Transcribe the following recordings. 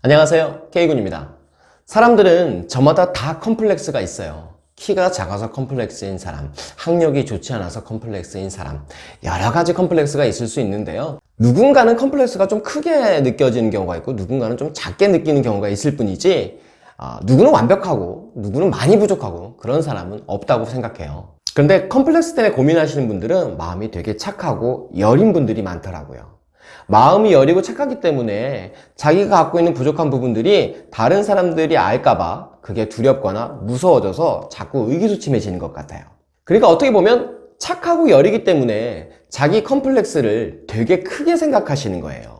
안녕하세요. K군입니다. 사람들은 저마다 다 컴플렉스가 있어요. 키가 작아서 컴플렉스인 사람 학력이 좋지 않아서 컴플렉스인 사람 여러 가지 컴플렉스가 있을 수 있는데요. 누군가는 컴플렉스가 좀 크게 느껴지는 경우가 있고 누군가는 좀 작게 느끼는 경우가 있을 뿐이지 아, 누구는 완벽하고 누구는 많이 부족하고 그런 사람은 없다고 생각해요. 그런데 컴플렉스 때문에 고민하시는 분들은 마음이 되게 착하고 여린 분들이 많더라고요 마음이 여리고 착하기 때문에 자기가 갖고 있는 부족한 부분들이 다른 사람들이 알까봐 그게 두렵거나 무서워져서 자꾸 의기소침해지는 것 같아요. 그러니까 어떻게 보면 착하고 여리기 때문에 자기 컴플렉스를 되게 크게 생각하시는 거예요.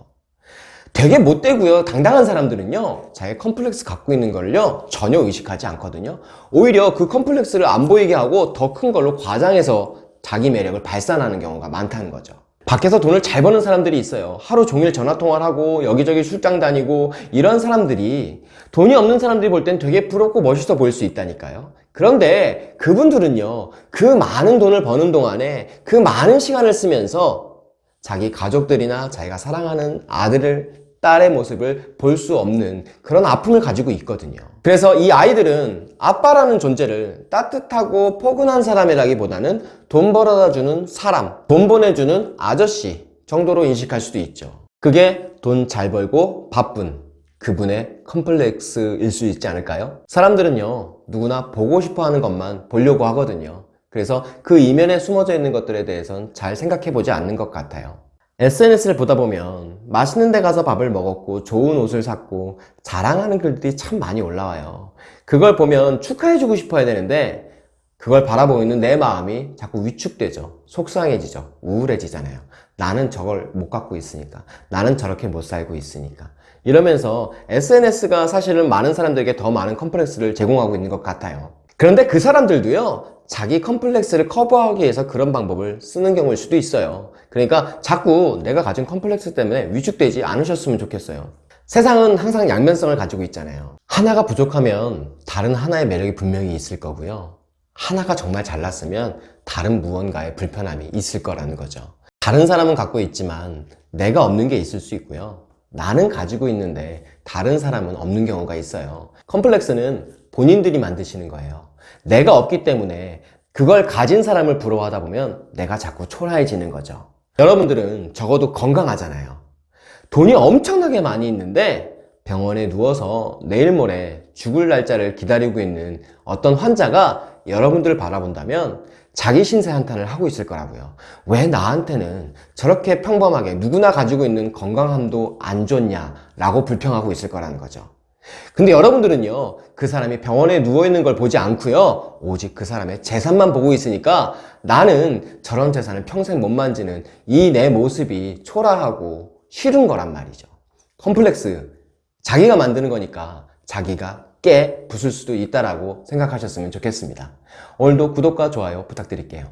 되게 못되고요 당당한 사람들은요 자기 컴플렉스 갖고 있는 걸요 전혀 의식하지 않거든요 오히려 그 컴플렉스를 안 보이게 하고 더 큰 걸로 과장해서 자기 매력을 발산하는 경우가 많다는 거죠 밖에서 돈을 잘 버는 사람들이 있어요. 하루 종일 전화통화를 하고 여기저기 출장 다니고 이런 사람들이 돈이 없는 사람들이 볼 땐 되게 부럽고 멋있어 보일 수 있다니까요. 그런데 그분들은요 그 많은 돈을 버는 동안에 그 많은 시간을 쓰면서 자기 가족들이나 자기가 사랑하는 아들을 딸의 모습을 볼 수 없는 그런 아픔을 가지고 있거든요. 그래서 이 아이들은 아빠라는 존재를 따뜻하고 포근한 사람이라기보다는 돈 벌어다 주는 사람 돈 보내주는 아저씨 정도로 인식할 수도 있죠. 그게 돈 잘 벌고 바쁜 그분의 컴플렉스일 수 있지 않을까요? 사람들은요 누구나 보고 싶어 하는 것만 보려고 하거든요. 그래서 그 이면에 숨어져 있는 것들에 대해선 잘 생각해 보지 않는 것 같아요 SNS를 보다 보면 맛있는 데 가서 밥을 먹었고 좋은 옷을 샀고 자랑하는 글들이 참 많이 올라와요. 그걸 보면 축하해주고 싶어야 되는데 그걸 바라보는 내 마음이 자꾸 위축되죠. 속상해지죠. 우울해지잖아요. 나는 저걸 못 갖고 있으니까. 나는 저렇게 못 살고 있으니까. 이러면서 SNS가 사실은 많은 사람들에게 더 많은 컴플렉스를 제공하고 있는 것 같아요. 그런데 그 사람들도요 자기 컴플렉스를 커버하기 위해서 그런 방법을 쓰는 경우일 수도 있어요. 그러니까 자꾸 내가 가진 컴플렉스 때문에 위축되지 않으셨으면 좋겠어요. 세상은 항상 양면성을 가지고 있잖아요. 하나가 부족하면 다른 하나의 매력이 분명히 있을 거고요. 하나가 정말 잘났으면 다른 무언가의 불편함이 있을 거라는 거죠. 다른 사람은 갖고 있지만 내가 없는 게 있을 수 있고요. 나는 가지고 있는데 다른 사람은 없는 경우가 있어요. 컴플렉스는 본인들이 만드시는 거예요. 내가 없기 때문에 그걸 가진 사람을 부러워하다 보면 내가 자꾸 초라해지는 거죠. 여러분들은 적어도 건강하잖아요. 돈이 엄청나게 많이 있는데 병원에 누워서 내일 모레 죽을 날짜를 기다리고 있는 어떤 환자가 여러분들을 바라본다면 자기 신세 한탄을 하고 있을 거라고요. 왜 나한테는 저렇게 평범하게 누구나 가지고 있는 건강함도 안 좋냐 라고 불평하고 있을 거라는 거죠 근데 여러분들은요 그 사람이 병원에 누워있는 걸 보지 않고요 오직 그 사람의 재산만 보고 있으니까 나는 저런 재산을 평생 못 만지는 이 내 모습이 초라하고 싫은 거란 말이죠. 컴플렉스. 자기가 만드는 거니까 자기가 깨 부술 수도 있다라고 생각하셨으면 좋겠습니다. 오늘도 구독과 좋아요 부탁드릴게요